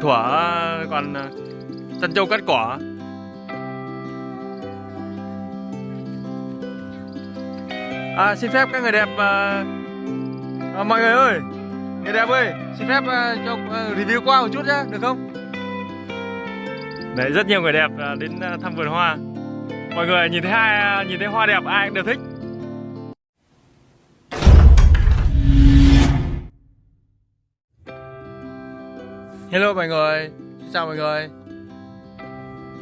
thuở còn ờ, chăn trâu cắt cỏ à, xin phép các người đẹp à, à, mọi người ơi người đẹp ơi xin phép à, cho à, review qua một chút nhá được không? Đấy rất nhiều người đẹp à, đến à, thăm vườn hoa. Mọi người nhìn thấy hai nhìn thấy hoa đẹp ai cũng đều thích. Hello mọi người chào mọi người.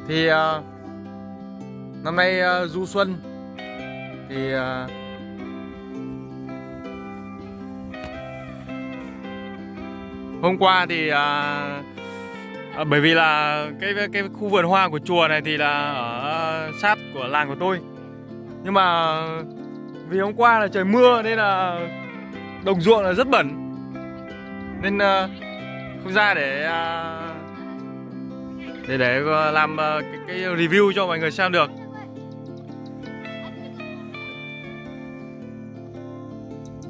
Thì uh, năm nay uh, du xuân. Thì uh, hôm qua thì uh, à, bởi vì là cái cái khu vườn hoa của chùa này thì là ở sát của làng của tôi. Nhưng mà vì hôm qua là trời mưa nên là đồng ruộng là rất bẩn. Nên uh, không ra để à, để để à, làm à, cái, cái review cho mọi người xem được.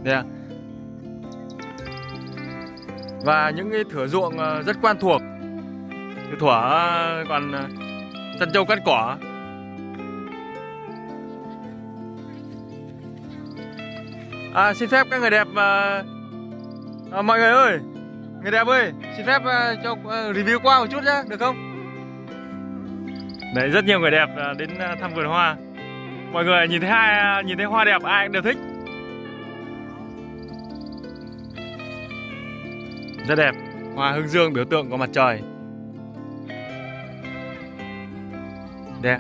Đây và những cái thửa ruộng rất quen thuộc. Thửa còn chân châu cắt cỏ. À, xin phép các người đẹp à, mọi người ơi người đẹp ơi xin phép uh, cho uh, review qua một chút nhá được không? Đấy rất nhiều người đẹp uh, đến thăm vườn hoa. Mọi người nhìn thấy hai nhìn thấy hoa đẹp ai cũng đều thích. Rất đẹp. Hoa hương dương biểu tượng của mặt trời. Đẹp.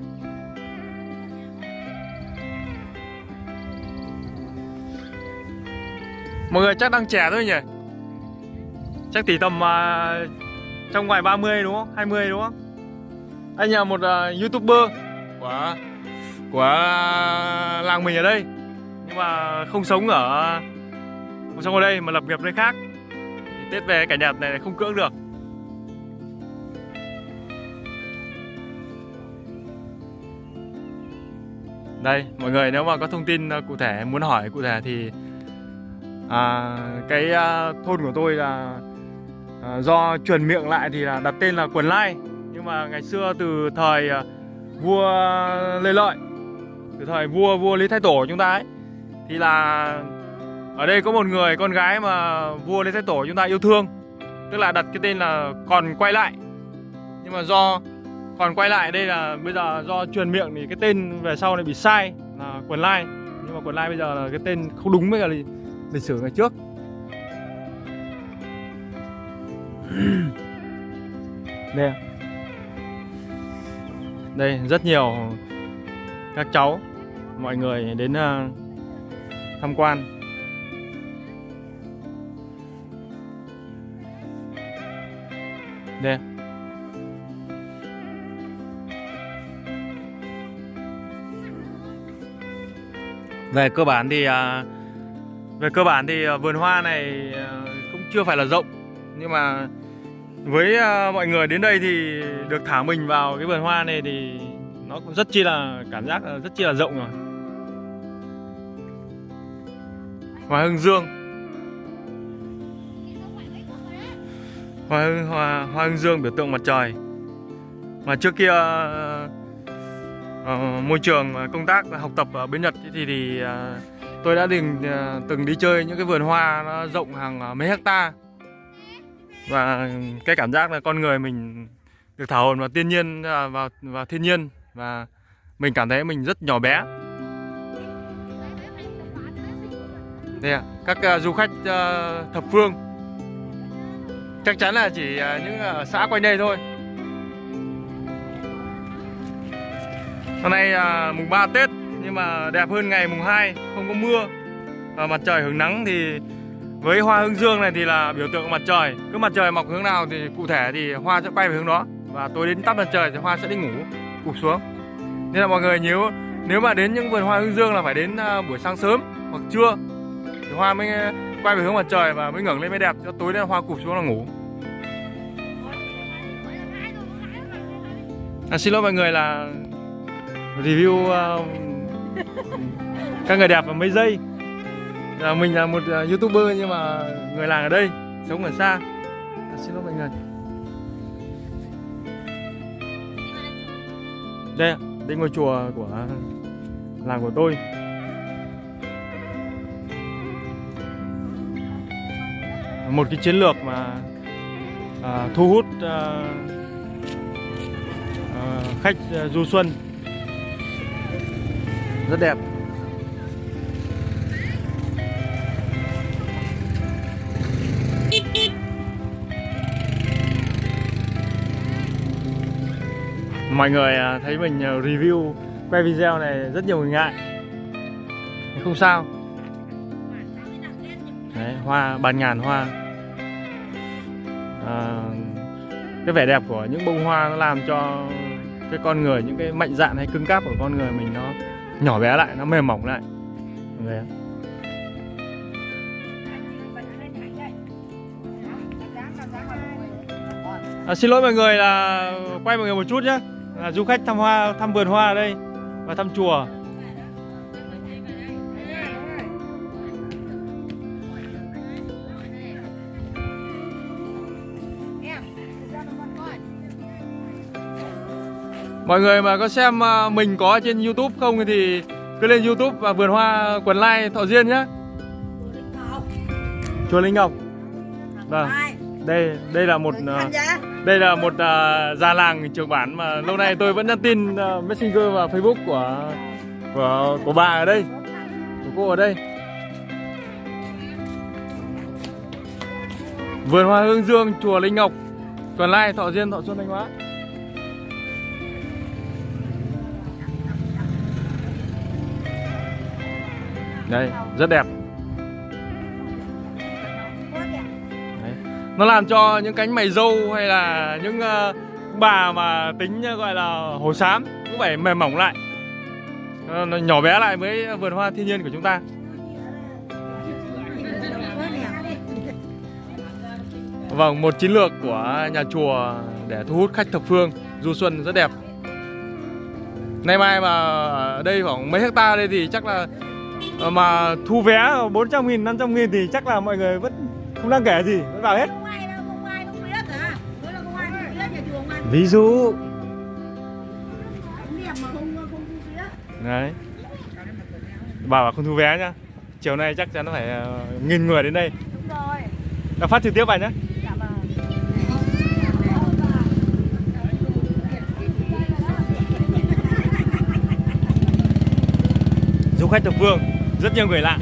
Mọi người chắc đang trẻ thôi nhỉ? Chắc tỷ tầm uh, trong ngoài 30 đúng không? 20 đúng không? Anh là một uh, youtuber. Của của làng mình ở đây. Nhưng mà không sống ở không sống ở đây mà lập nghiệp nơi khác. Tết về cả Nhật này không cưỡng được. Đây mọi người nếu mà có thông tin à, cụ thể muốn hỏi cụ thể thì à, Cái à, thôn của tôi là à, do truyền miệng lại thì là đặt tên là Quần Lai. Nhưng mà ngày xưa từ thời à, vua Lê Lợi Từ thời vua vua Lý Thái Tổ chúng ta ấy Thì là ở đây có một người con gái mà vua Lý Thái Tổ chúng ta yêu thương. Tức là đặt cái tên là còn quay lại. Nhưng mà do còn quay lại đây là bây giờ do truyền miệng thì cái tên về sau này bị sai là quần lai. Nhưng mà quần lai bây giờ là cái tên không đúng với cả lịch, lịch sử ngày trước. Đây Đây, rất nhiều các cháu, mọi người đến ờ, tham quan. Đây. Về cơ bản thì ờ, về cơ bản thì ờ, vườn hoa này cũng chưa phải là rộng, nhưng mà với ờ, mọi người đến đây thì được thả mình vào cái vườn hoa này thì nó cũng rất chi là cảm giác rất chi là rộng rồi. Hoa hương dương. Hoa hương hoa hoa hương dương biểu tượng mặt trời. Mà trước kia uh, môi trường công tác học tập ở bên Nhật thì thì uh, tôi đã từng uh, từng đi chơi những cái vườn hoa nó rộng hàng mấy hecta và cái cảm giác là con người mình được thả hồn vào thiên nhiên à, vào vào thiên nhiên. Và mình cảm thấy mình rất nhỏ bé. Đây à, các uh, du khách uh, thập phương. Chắc chắn là chỉ uh, những ở xã quanh đây thôi. Hôm nay uh, mùng 3 Tết Nhưng mà đẹp hơn ngày mùng 2 Không có mưa. Và mặt trời hứng nắng thì với hoa hương dương này thì là biểu tượng mặt trời. Cứ mặt trời mọc hướng nào thì cụ thể thì hoa sẽ quay về hướng đó. Và tối đến tắt mặt trời thì hoa sẽ đi ngủ Cụp xuống. Nên là mọi người nếu nếu mà đến những vườn hoa hương dương là phải đến à, buổi sáng sớm hoặc trưa thì hoa mới à, quay về hướng mặt trời và mới ngẩng lên mới đẹp cho tối đến hoa cụp xuống là ngủ. À, xin lỗi mọi người là review uh, các người đẹp vào mấy giây là mình là một à, youtuber nhưng mà người làng ở đây sống ở xa. À, xin lỗi mọi người. Đây đây ngôi chùa của làng của tôi. Một cái chiến lược mà à, thu hút à, à, khách à, du xuân. Rất đẹp. Mọi người à, thấy mình à, review quay video này rất nhiều người ngại. Nhưng không sao. Đấy, hoa bàn ngàn hoa. À, cái vẻ đẹp của những bông hoa nó làm cho cái con người những cái mạnh dạn hay cứng cáp của con người mình nó nhỏ bé lại nó mềm mỏng lại. Mọi người. À, xin lỗi mọi người là quay mọi người một chút nhé là du khách thăm hoa thăm vườn hoa ở đây và thăm chùa. Mọi người mà có xem à, mình có trên youtube không thì cứ lên youtube và vườn hoa quần lai thọ diên nhé chùa linh ngọc. Vâng. đây đây là một à, đây là một uh, già làng trường bản mà lâu nay tôi vẫn nhắn tin uh, messenger và facebook của của của bà ở đây của cô ở đây. Vườn hoa hương dương chùa linh ngọc tuần lai thọ diên thọ xuân thanh hóa. Đây rất đẹp. Nó làm cho những cánh mày dâu hay là những uh, bà mà tính ờ, gọi là hồ xám cũng phải mềm mỏng lại. Ờ, nó nhỏ bé lại với vườn hoa thiên nhiên của chúng ta. Vâng một chiến lược của nhà chùa để thu hút khách thập phương du xuân rất đẹp. Nay mai mà ở đây khoảng mấy hecta đây thì chắc là mà thu vé 400 nghìn 500 nghìn thì chắc là mọi người vẫn không đáng kể gì vẫn vào hết Không ai đâu, không ai không biết hả? Nói là không ai không biết nhà chùa mà ví dụ Không đẹp mà không không không biết. đấy bảo là không thu vé nhá chiều nay chắc chắn nó phải ờ, nghìn người đến đây Đúng rồi. đã phát trực tiếp vào nhá Dạ vâng. du khách thập phương rất nhiều người lạ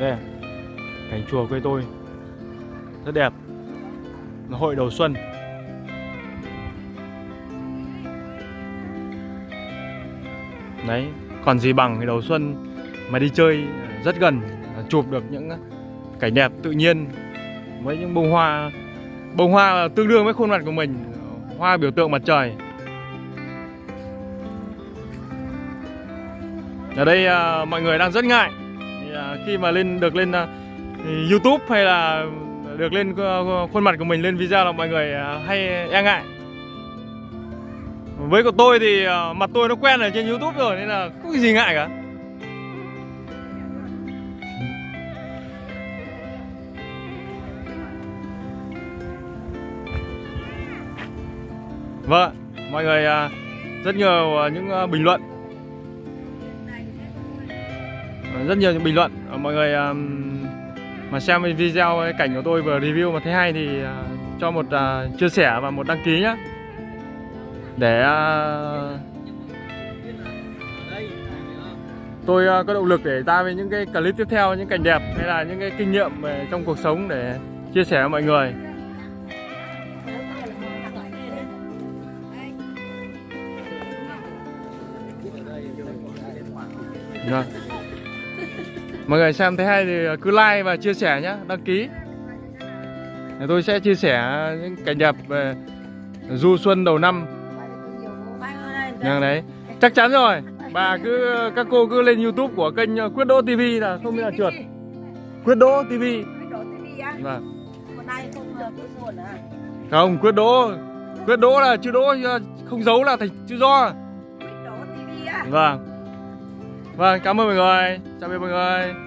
đây cảnh chùa quê tôi. Rất đẹp. Nó hội đầu xuân. Đấy, còn gì bằng cái đầu xuân mà đi chơi rất gần chụp được những cảnh đẹp tự nhiên với những bông hoa. Bông hoa tương đương với khuôn mặt của mình, hoa biểu tượng mặt trời. Ở đây à, mọi người đang rất ngại. À, khi mà lên được lên à, YouTube hay là được lên à, khuôn mặt của mình lên video là mọi người hay e ngại. Với của tôi thì mặt tôi nó quen ở trên YouTube rồi nên là không có gì ngại cả. Vâng, mọi người rất nhiều những bình luận rất nhiều những bình luận. Ờ, mọi người mà xem video, cái cảnh của tôi vừa review mà thấy hay thì ờ, cho một ờ, chia sẻ và một đăng ký nhé để tôi có động lực để ra với những cái clip tiếp theo, những cảnh đẹp hay là những cái kinh nghiệm về trong cuộc sống để chia sẻ với mọi người. Vâng. Mọi người xem thấy hay thì cứ like và chia sẻ nhé, đăng ký. Tôi sẽ chia sẻ những cảnh đẹp về du xuân đầu năm. Vâng đấy. Chắc chắn rồi. Bà cứ các cô cứ lên YouTube của kênh Quyết Đỗ TV là không biết là trượt. Quyết Đỗ TV. Vâng. Không Quyết Buồn? Không, Quyết Đỗ. Quyết Đỗ là chữ Đỗ không giấu là thành chữ do. Quyết Đỗ TV á. Vâng. Vâng, cảm ơn mọi người. Chào biệt mọi người.